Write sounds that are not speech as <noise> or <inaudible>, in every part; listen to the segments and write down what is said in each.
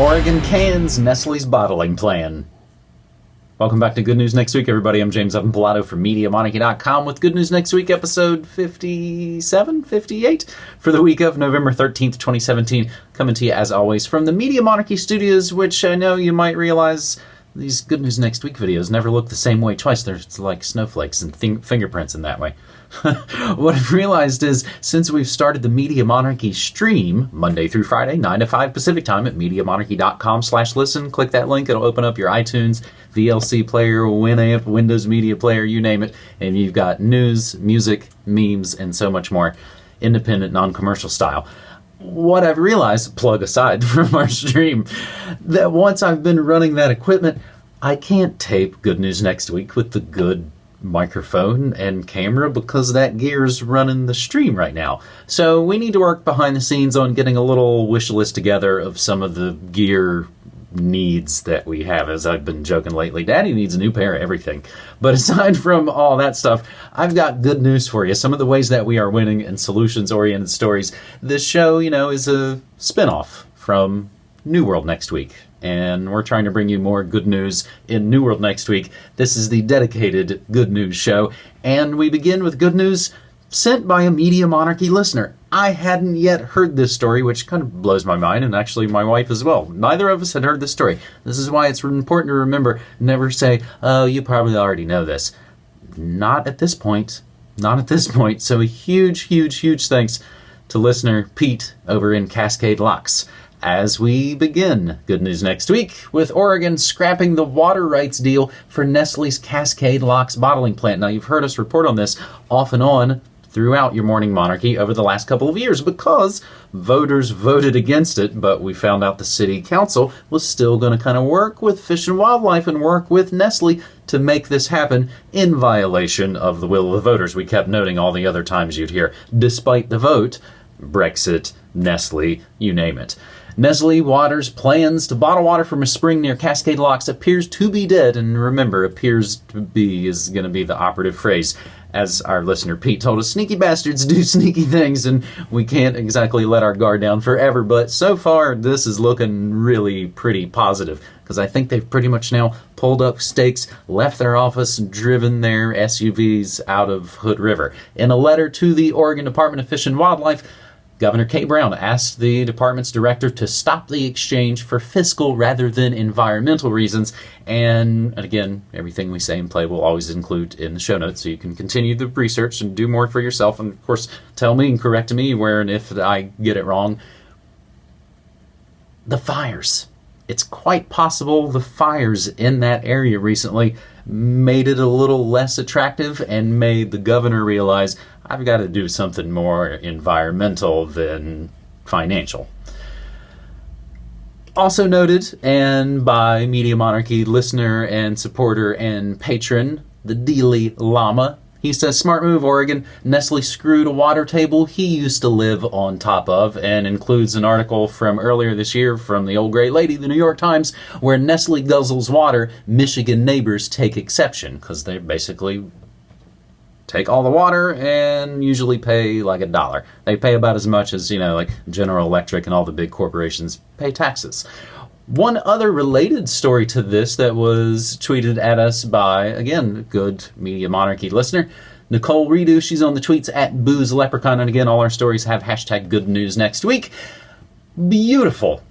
Oregon cans Nestle's bottling plan. Welcome back to Good News Next Week, everybody. I'm James Evan Pilato from MediaMonarchy.com with Good News Next Week, episode 57, 58, for the week of November 13th, 2017. Coming to you, as always, from the Media Monarchy studios, which I know you might realize these Good News Next Week videos never look the same way twice. They're like snowflakes and th- fingerprints in that way. <laughs> what I've realized is since we've started the Media Monarchy stream Monday through Friday, 9 to 5 Pacific time at MediaMonarchy.com slash listen, click that link. It'll open up your iTunes, VLC player, Winamp, Windows Media Player, you name it. And you've got news, music, memes, and so much more. Independent, non-commercial style what I've realized, plug aside <laughs> from our stream, that once I've been running that equipment, I can't tape Good News Next Week with the good microphone and camera because that gear's running the stream right now. So we need to work behind the scenes on getting a little wish list together of some of the gear needs that we have. As I've been joking lately, Daddy needs a new pair of everything. But <laughs> aside from all that stuff, I've got good news for you. Some of the ways that we are winning in solutions oriented stories. This show, you know, is a spinoff from New World next week and we're trying to bring you more good news in New World next week. This is the dedicated Good News Show, and we begin with good news sent by a Media Monarchy listener. I hadn't yet heard this story, which kind of blows my mind, and actually my wife as well. Neither of us had heard this story. This is why it's important to remember never say, oh, you probably already know this. Not at this point. Not at this point. So a huge, huge, huge thanks to listener Pete over in Cascade Locks as we begin. Good news next week with Oregon scrapping the water rights deal for Nestle's Cascade Locks bottling plant. Now, you've heard us report on this off and on throughout your morning monarchy over the last couple of years because voters voted against it, but we found out the city council was still going to kind of work with Fish and Wildlife and work with Nestle to make this happen in violation of the will of the voters. We kept noting all the other times you'd hear, despite the vote, Brexit, Nestle, you name it. Nestle Waters' plans to bottle water from a spring near Cascade Locks appears to be dead, and remember, appears to be is going to be the operative phrase. As our listener Pete told us, sneaky bastards do <laughs> sneaky things, and we can't exactly let our guard down forever. But so far, this is looking really pretty positive because I think they've pretty much now pulled up stakes, left their office, and driven their SUVs out of Hood River. In a letter to the Oregon Department of Fish and Wildlife, Governor Kate Brown asked the department's director to stop the exchange for fiscal rather than environmental reasons. And again, everything we say and play will always include in the show notes, so you can continue the research and do more for yourself. And of course, tell me and correct me where and if I get it wrong. The fires. It's quite possible the fires in that area recently made it a little less attractive and made the governor realize I've got to do something more environmental than financial. Also noted, and by Media Monarchy listener and supporter and patron, the Dealey Llama. He says, Smart move, Oregon. Nestle screwed a water table he used to live on top of, and includes an article from earlier this year from the old great lady, the New York Times, where Nestle guzzles water. Michigan neighbors take exception because they're basically take all the water and usually pay like a dollar. They pay about as much as, you know, like General Electric and all the big corporations pay taxes. One other related story to this that was tweeted at us by, again, good Media Monarchy listener, Nicole Redo. She's on the tweets at Booze Leprechaun. And again, all our stories have hashtag good news next week. Beautiful.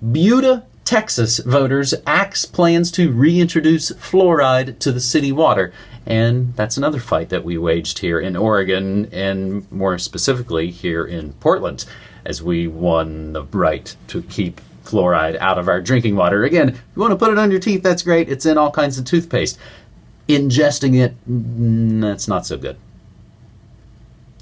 Buda, Texas voters axe plans to reintroduce fluoride to the city water. And that's another fight that we waged here in Oregon, and more specifically here in Portland, as we won the right to keep fluoride out of our drinking water. Again, if you want to put it on your teeth, that's great. It's in all kinds of toothpaste. Ingesting it, mm, that's not so good.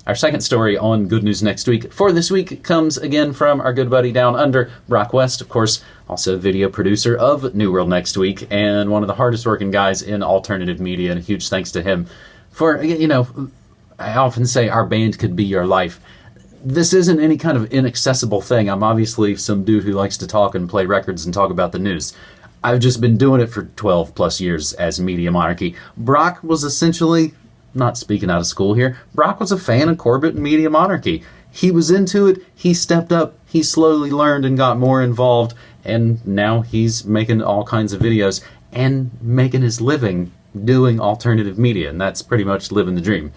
Our second story on Good News Next Week for this week comes again from our good buddy down under, Brock West, of course, also video producer of New World Next Week and one of the hardest working guys in alternative media. And a huge thanks to him for, you know, I often say our band could be your life. This isn't any kind of inaccessible thing. I'm obviously some dude who likes to talk and play records and talk about the news. I've just been doing it for 12 plus years as Media Monarchy. Brock was essentially not speaking out of school here, Brock was a fan of Corbett and Media Monarchy. he was into it, he stepped up, he slowly learned and got more involved, and now he's making all kinds of videos and making his living doing alternative media, and that's pretty much living the dream.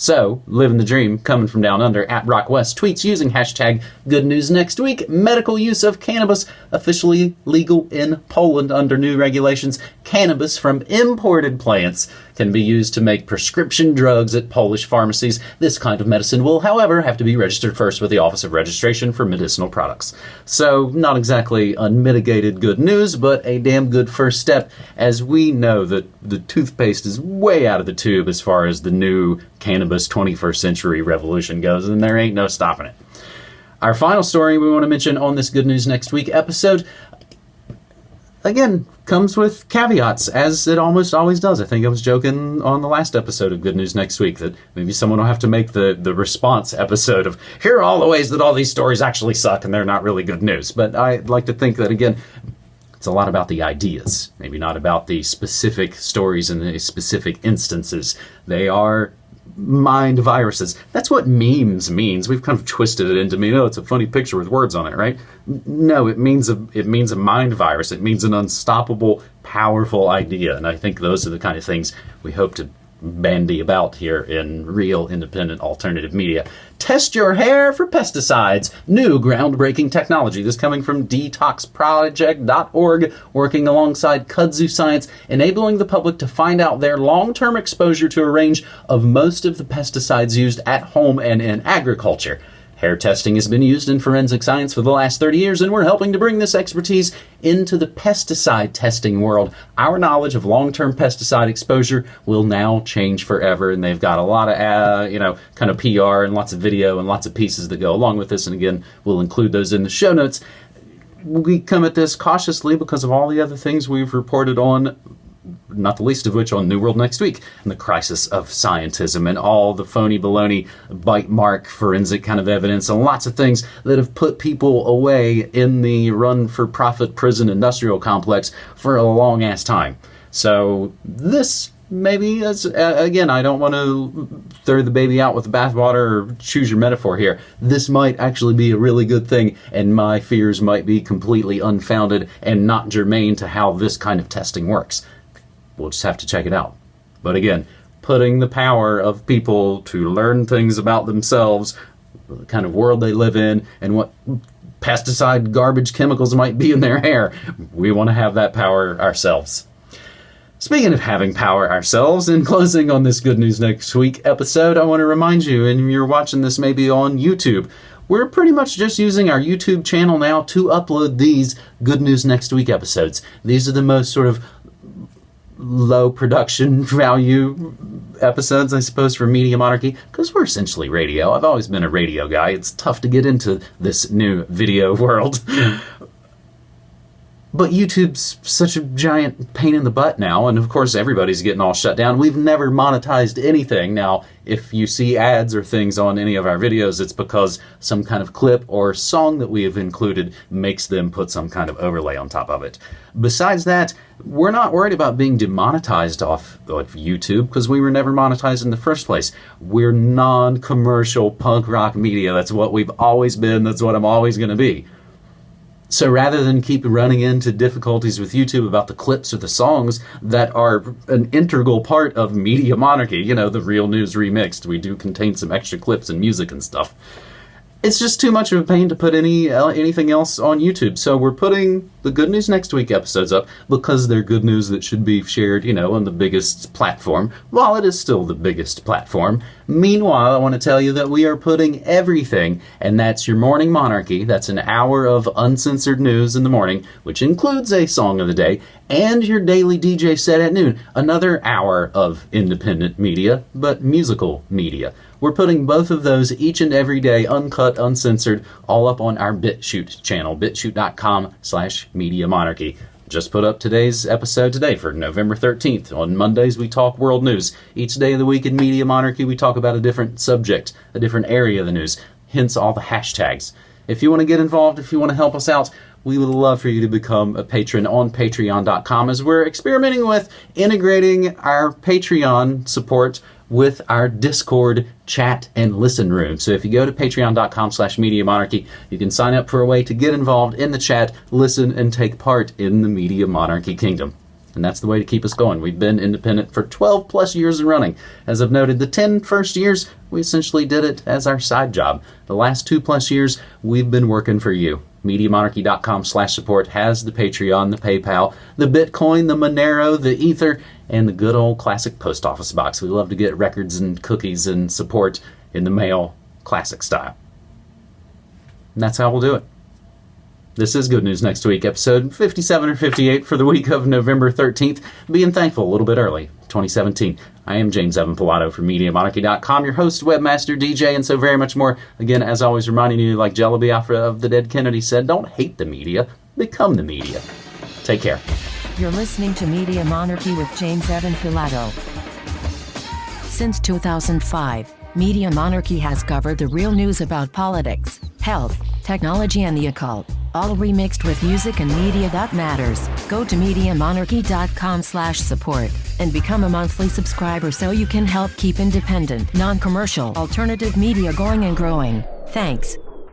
So, living the dream, coming from down under at Brock West tweets using hashtag Good News Next Week. Medical use of cannabis officially legal in Poland under new regulations. Cannabis from imported plants can be used to make prescription drugs at Polish pharmacies. This kind of medicine will, however, have to be registered first with the Office of Registration for Medicinal Products. So, not exactly unmitigated good news, but a damn good first step, as we know that the toothpaste is way out of the tube as far as the new cannabis 21st century revolution goes, and there ain't no stopping it. Our final story we want to mention on this Good News Next Week episode again, comes with caveats, as it almost always does. I think I was joking on the last episode of Good News Next Week that maybe someone will have to make the, the response episode of here are all the ways that all these stories actually suck and they're not really good news. But I'd like to think that, again, it's a lot about the ideas, maybe not about the specific stories and the specific instances. They are mind viruses. That's what memes means. We've kind of twisted it into me. Oh, it's a funny picture with words on it, right? No, it means a it means a mind virus. It means an unstoppable, powerful idea. And I think those are the kind of things we hope to bandy about here in real independent alternative media. Test your hair for pesticides. New groundbreaking technology. This coming from detoxproject.org, working alongside Kudzu Science, enabling the public to find out their long term exposure to a range of most of the pesticides used at home and in agriculture. Hair testing has been used in forensic science for the last 30 years, and we're helping to bring this expertise into the pesticide testing world. Our knowledge of long term pesticide exposure will now change forever, and they've got a lot of, uh, you know, kind of PR and lots of video and lots of pieces that go along with this. And again, we'll include those in the show notes. We come at this cautiously because of all the other things we've reported on not the least of which on New World Next Week, and the crisis of scientism and all the phony baloney bite mark forensic kind of evidence and lots of things that have put people away in the run for profit prison industrial complex for a long ass time. So this maybe uh, again i don't want to throw the baby out with the bathwater or choose your metaphor here this might actually be a really good thing and my fears might be completely unfounded and not germane to how this kind of testing works We'll just have to check it out. But again, putting the power of people to learn things about themselves, the kind of world they live in, and what pesticide garbage chemicals might be in their hair, we want to have that power ourselves. Speaking of having power ourselves, in closing on this Good News Next Week episode, I want to remind you, and you're watching this maybe on YouTube, we're pretty much just using our YouTube channel now to upload these Good News Next Week episodes. These are the most sort of low production <laughs> value episodes, I suppose, for Media Monarchy, because we're essentially radio. I've always been a radio guy. It's tough to get into this new video <laughs> world. But YouTube's such a giant pain in the butt now, and of course everybody's getting all shut down. We've never monetized anything. Now, if you see ads or things on any of our videos, it's because some kind of clip or song that we have included makes them put some kind of overlay on top of it. Besides that, we're not worried about being demonetized off of YouTube because we were never monetized in the first place. We're non commercial punk rock media. That's what we've always been, that's what I'm always going to be. So rather than keep running into difficulties with YouTube about the clips or the songs that are an integral part of Media Monarchy, you know, the real news remixed, we do contain some extra clips and music and stuff it's just too much of a pain to put any uh, anything else on YouTube. So we're putting the Good News Next Week episodes up because they're good news that should be shared, you know, on the biggest platform, while it is still the biggest platform. Meanwhile, I want to tell you that we are putting everything, and that's your Morning Monarchy. That's an hour of uncensored news in the morning, which includes a song of the day, and your daily DJ set at noon. Another hour of independent media, but musical media. We're putting both of those each and every day, uncut, uncensored, all up on our BitChute channel, bitchute.com slash media monarchy. Just put up today's episode today for November 13th. On Mondays, we talk world news. Each day of the week in Media Monarchy, we talk about a different subject, a different area of the news, hence all the hashtags. If you want to get involved, if you want to help us out, we would love for you to become a patron on patreon.com as we're experimenting with integrating our Patreon support with our Discord chat and listen room. So if you go to patreon.com slash media monarchy, you can sign up for a way to get involved in the chat, listen, and take part in the media monarchy kingdom. And that's the way to keep us going. We've been independent for 12 plus years running. As I've noted, the 10 first years, we essentially did it as our side job. The last two plus years, we've been working for you. MediaMonarchy.com slash support has the Patreon, the PayPal, the Bitcoin, the Monero, the Ether, and the good old classic post office box. We love to get records and cookies and support in the mail, classic style. And that's how we'll do it. This is Good News Next Week, episode 57 or 58 for the week of November 13th. Being thankful a little bit early, 2017. I am James Evan Pilato from MediaMonarchy.com, your host, webmaster, DJ, and so very much more. Again, as always, reminding you, like Jello Biafra of the Dead Kennedy said, don't hate the media, become the media. Take care. You're listening to Media Monarchy with James Evan Pilato. Since 2005, Media Monarchy has covered the real news about politics, health, technology, and the occult, all remixed with music and media that matters. Go to MediaMonarchy.com slash support and become a monthly subscriber so you can help keep independent, non-commercial, alternative media going and growing. Thanks.